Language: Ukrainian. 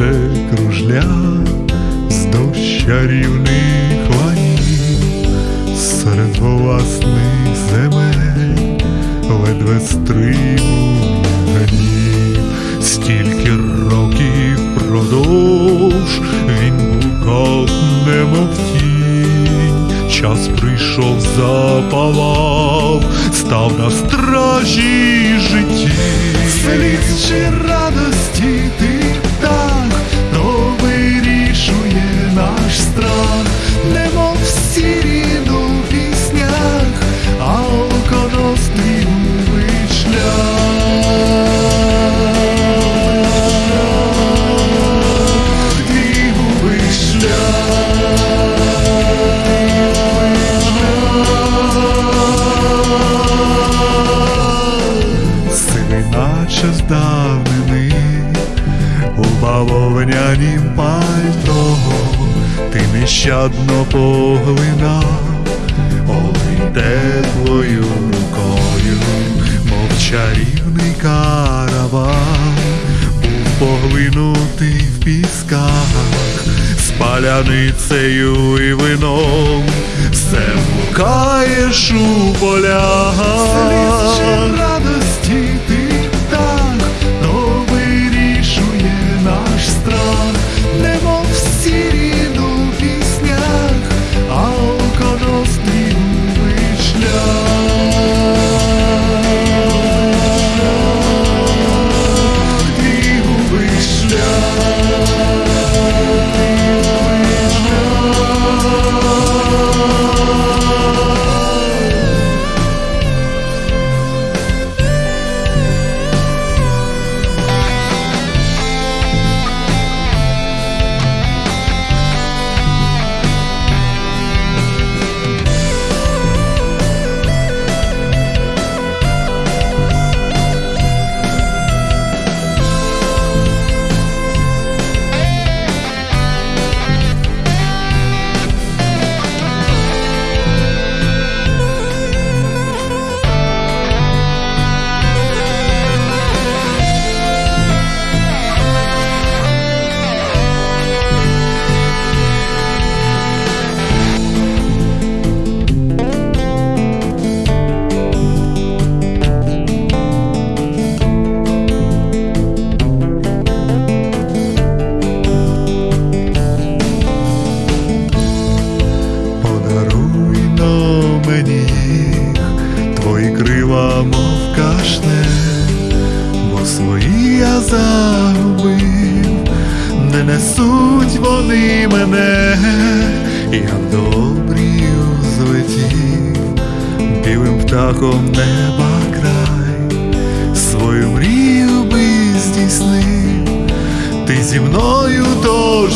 кружля вздовж чарівних ланів, серед власних земель ледве стримує гнів, стільки років продовж він був немов тінь, час прийшов, запалав, став на стражі житті. Сліз чи радості бавовнянім пальто ти нещадно поглинав, ой теплою рукою, мов чарівний караван, був поглинутий в пісках, з паляницею і вином, все блукаєш у полях. Свої я загубив, не несуть вони мене, я добрію злетів, білим птахом неба край, свою мрію би здійснив, ти зі мною злітай.